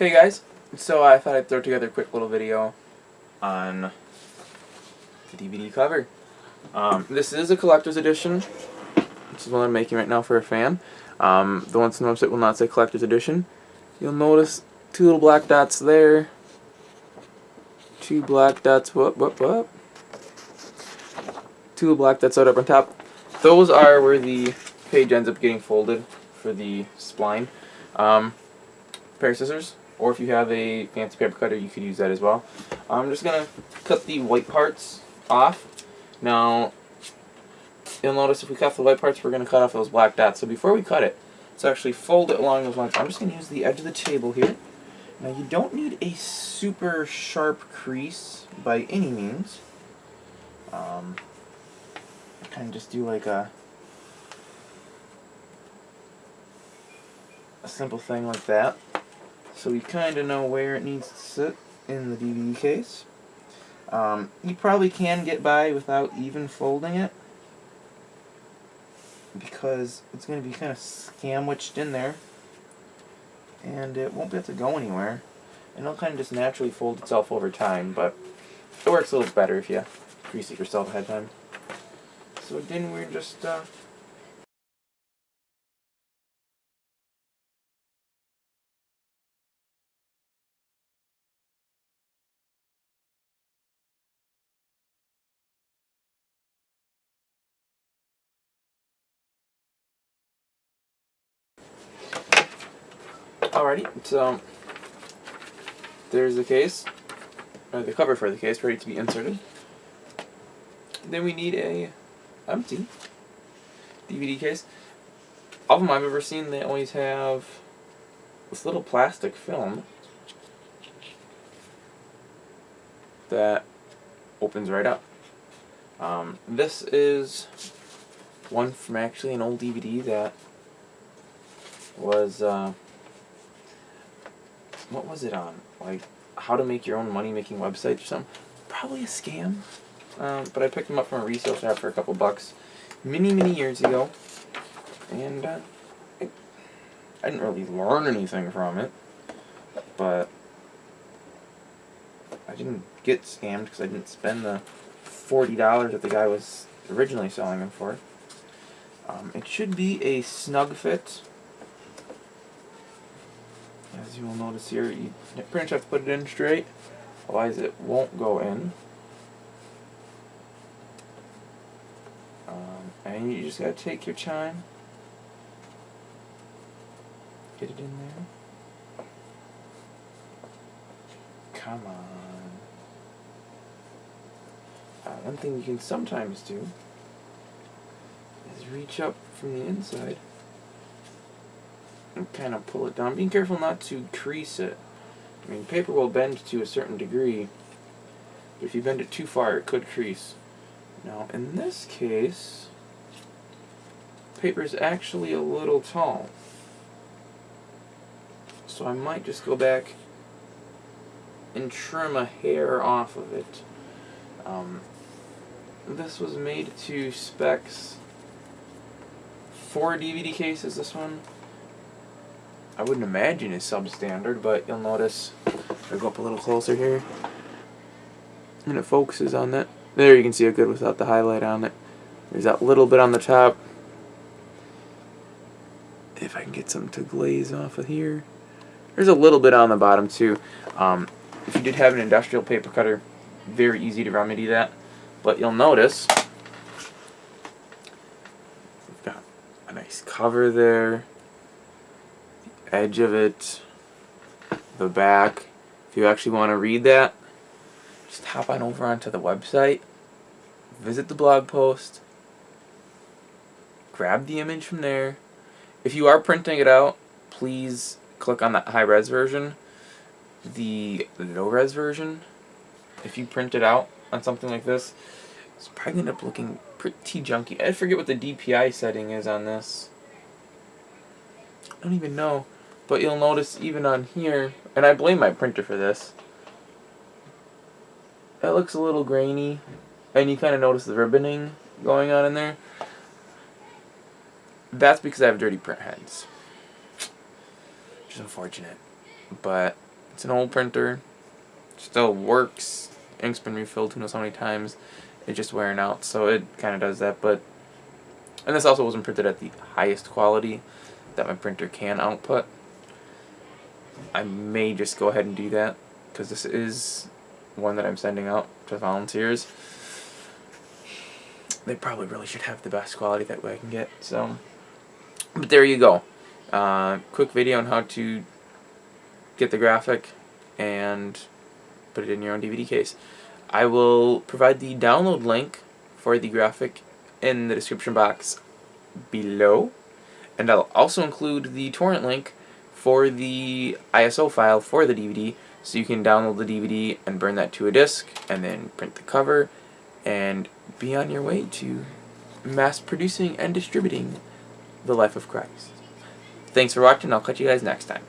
Hey guys, so I thought I'd throw together a quick little video on the DVD cover. Um, this is a collector's edition. This is one I'm making right now for a fan. Um, the ones on the website will not say collector's edition. You'll notice two little black dots there. Two black dots, whoop, whoop, whoop. Two black dots out up on top. Those are where the page ends up getting folded for the spline. Um, pair of scissors, or if you have a fancy paper cutter, you could use that as well. I'm just going to cut the white parts off. Now, you'll notice if we cut the white parts, we're going to cut off those black dots. So before we cut it, let's actually fold it along those lines. I'm just going to use the edge of the table here. Now, you don't need a super sharp crease by any means. Um, kind of just do like a a simple thing like that. So we kind of know where it needs to sit in the DVD case. Um, you probably can get by without even folding it because it's going to be kind of sandwiched in there and it won't be able to go anywhere and it'll kind of just naturally fold itself over time but it works a little better if you grease it yourself ahead of time. So then we're just uh, Alrighty, so there's the case, or the cover for the case, ready to be inserted. Then we need a empty DVD case. All of them I've ever seen, they always have this little plastic film that opens right up. Um, this is one from actually an old DVD that was uh, what was it on? Like how to make your own money making website or something. Probably a scam. Um, but I picked them up from a resale shop for a couple bucks many, many years ago. And uh, I didn't really learn anything from it. But I didn't get scammed because I didn't spend the $40 that the guy was originally selling them for. Um, it should be a snug fit as you will notice here, you pretty much have to put it in straight, otherwise it won't go in. Um, and you just gotta take your time, get it in there. Come on. Uh, one thing you can sometimes do is reach up from the inside and kind of pull it down. Being careful not to crease it. I mean, paper will bend to a certain degree, but if you bend it too far, it could crease. Now, in this case, paper is actually a little tall. So I might just go back and trim a hair off of it. Um, this was made to specs for DVD cases, this one. I wouldn't imagine is substandard, but you'll notice, if I go up a little closer here, and it focuses on that. There you can see it good without the highlight on it. There's that little bit on the top. If I can get some to glaze off of here. There's a little bit on the bottom too. Um, if you did have an industrial paper cutter, very easy to remedy that. But you'll notice, we've got a nice cover there edge of it, the back. If you actually want to read that, just hop on over onto the website, visit the blog post, grab the image from there. If you are printing it out, please click on that high-res version. The low-res version, if you print it out on something like this, it's probably going to end up looking pretty junky. I forget what the DPI setting is on this. I don't even know. But you'll notice even on here, and I blame my printer for this, it looks a little grainy, and you kind of notice the ribboning going on in there. That's because I have dirty print heads. Which is unfortunate. But It's an old printer. Still works. Ink's been refilled who knows how many times. It's just wearing out, so it kind of does that. But and this also wasn't printed at the highest quality that my printer can output. I may just go ahead and do that because this is one that I'm sending out to volunteers. They probably really should have the best quality that way I can get. So, but there you go. Uh, quick video on how to get the graphic and put it in your own DVD case. I will provide the download link for the graphic in the description box below. And I'll also include the torrent link for the ISO file for the DVD so you can download the DVD and burn that to a disk and then print the cover and be on your way to mass producing and distributing The Life of Christ. Thanks for watching. I'll catch you guys next time.